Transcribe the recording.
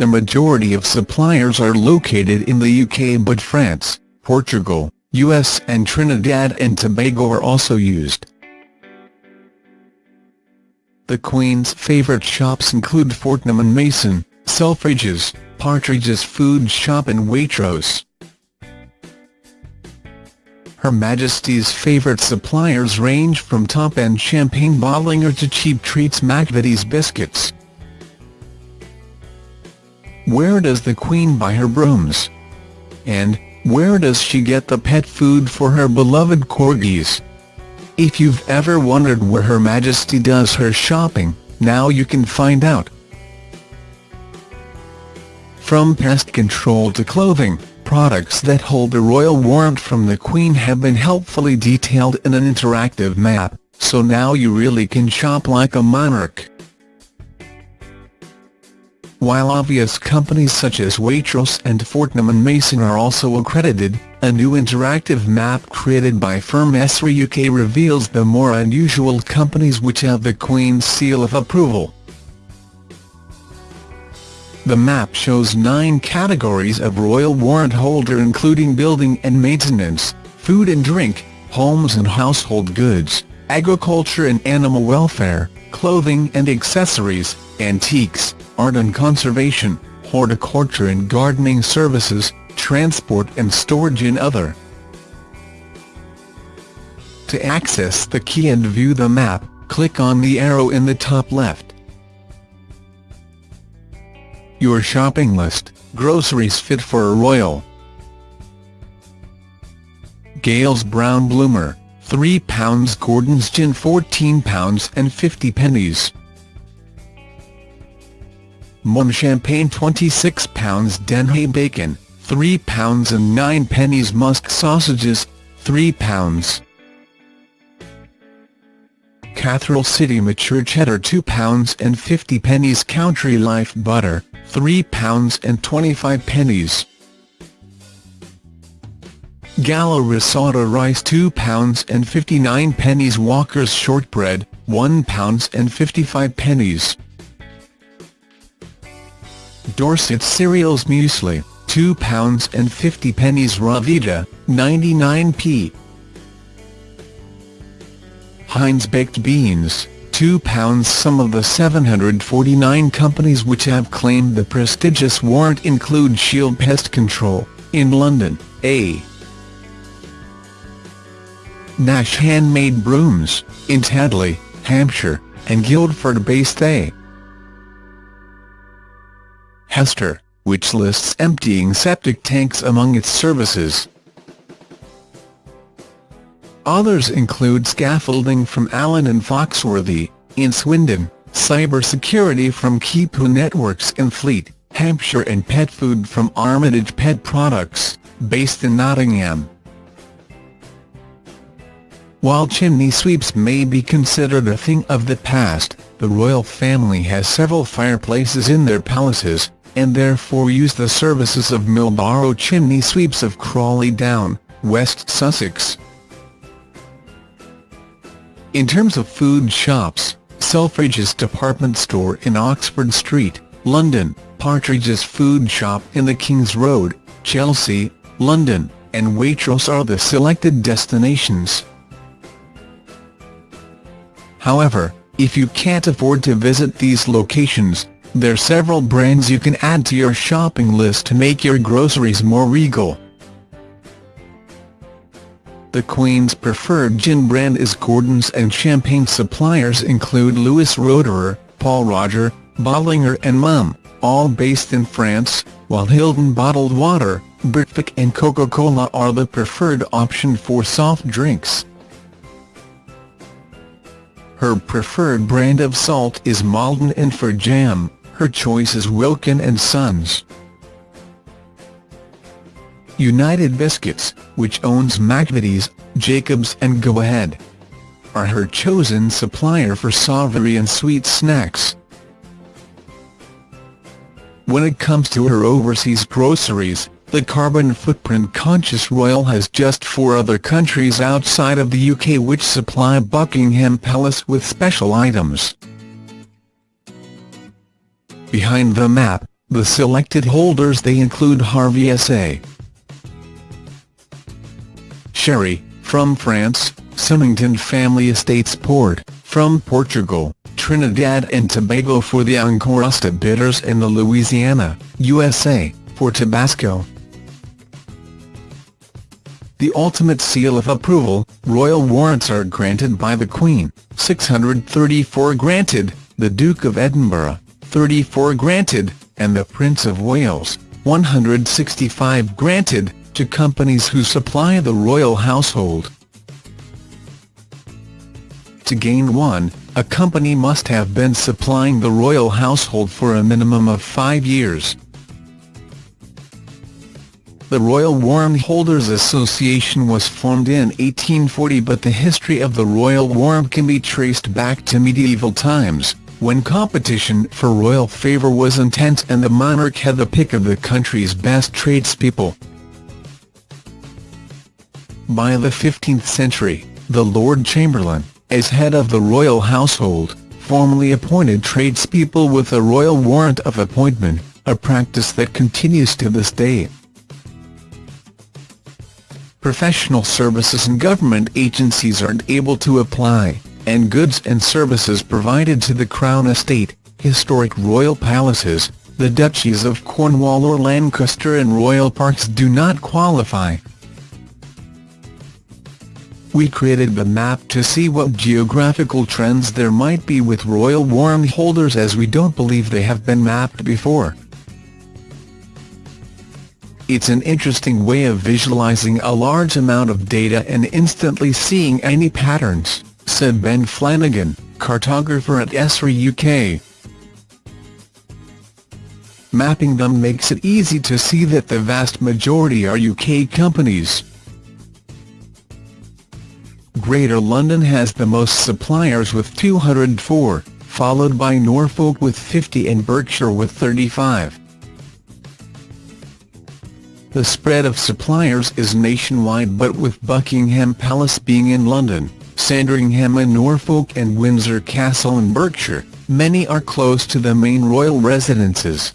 The majority of suppliers are located in the UK but France, Portugal, US and Trinidad and Tobago are also used. The Queen's favourite shops include Fortnum & Mason, Selfridges, Partridge's Food Shop and Waitrose. Her Majesty's favourite suppliers range from top-end champagne Bollinger to cheap treats McVitie's biscuits. Where does the Queen buy her brooms? And, where does she get the pet food for her beloved corgis? If you've ever wondered where Her Majesty does her shopping, now you can find out. From pest control to clothing, products that hold the royal warrant from the Queen have been helpfully detailed in an interactive map, so now you really can shop like a monarch. While obvious companies such as Waitrose and Fortnum & Mason are also accredited, a new interactive map created by firm Esri UK reveals the more unusual companies which have the Queen's seal of approval. The map shows nine categories of royal warrant holder including building and maintenance, food and drink, homes and household goods, agriculture and animal welfare, clothing and accessories, antiques, art and conservation, horticulture and gardening services, transport and storage and other. To access the key and view the map, click on the arrow in the top left. Your shopping list, groceries fit for a royal. Gales Brown Bloomer, £3 Gordon's Gin £14 and 50 pennies. Mumm Champagne £26 Dennehy Bacon, £3 and 9 pennies Musk Sausages, £3. Cathedral City Mature Cheddar £2 and 50 pennies Country Life Butter, £3 and 25 pennies. Gallo Risotto Rice £2 and 59 pennies Walker's Shortbread, £1 and 55 pennies. Dorset Cereals Muesli, £2 and 50 pennies Ryvita, 99p. Heinz Baked Beans, £2 Some of the 749 companies which have claimed the prestigious warrant include Shield Pest Control, in London, A. Nash Handmade Brooms, in Tadley, Hampshire, and Guildford-based A. Hester, which lists emptying septic tanks among its services. Others include scaffolding from Allen and Foxworthy, in Swindon, cybersecurity from Keepu Networks in Fleet, Hampshire and pet food from Armitage Pet Products, based in Nottingham. While chimney sweeps may be considered a thing of the past, the royal family has several fireplaces in their palaces, and therefore use the services of Millborough Chimney Sweeps of Crawley Down, West Sussex. In terms of food shops, Selfridges department store in Oxford Street, London, Partridge's food shop in the King's Road, Chelsea, London, and Waitrose are the selected destinations. However, if you can't afford to visit these locations, there are several brands you can add to your shopping list to make your groceries more regal. The Queen's preferred gin brand is Gordon's and champagne suppliers include Louis Roederer, Pol Roger, Bollinger and Mumm, all based in France, while Hildon Bottled Water, Britvic and Coca-Cola are the preferred option for soft drinks. Her preferred brand of salt is Maldon and for jam, her choice is Wilkin and Sons. United Biscuits, which owns McVitie's, Jacobs and Go Ahead, are her chosen supplier for savoury and sweet snacks. When it comes to her overseas groceries, the carbon footprint conscious royal has just four other countries outside of the UK which supply Buckingham Palace with special items. Behind the map, The selected holders they include Harvey S.A. Sherry, from France, Symington Family Estates Port, from Portugal, Trinidad and Tobago for the Angostura bitters and the Louisiana, USA, for Tabasco. The ultimate seal of approval, royal warrants are granted by the Queen, 634 granted, the Duke of Edinburgh, 34 granted, and the Prince of Wales, 165 granted, to companies who supply the royal household. To gain one, a company must have been supplying the royal household for a minimum of five years. The Royal Warrant Holders Association was formed in 1840 but the history of the royal warrant can be traced back to medieval times, when competition for royal favour was intense and the monarch had the pick of the country's best tradespeople. By the 15th century, the Lord Chamberlain, as head of the royal household, formally appointed tradespeople with a royal warrant of appointment, a practice that continues to this day professional services and government agencies aren't able to apply, and goods and services provided to the Crown Estate, historic royal palaces, the duchies of Cornwall or Lancaster and royal parks do not qualify. We created the map to see what geographical trends there might be with royal warrant holders as we don't believe they have been mapped before. It's an interesting way of visualizing a large amount of data and instantly seeing any patterns, said Ben Flanagan, cartographer at Esri UK. Mapping them makes it easy to see that the vast majority are UK companies. Greater London has the most suppliers with 204, followed by Norfolk with 50 and Berkshire with 35. The spread of suppliers is nationwide but with Buckingham Palace being in London, Sandringham in Norfolk and Windsor Castle in Berkshire, many are close to the main royal residences.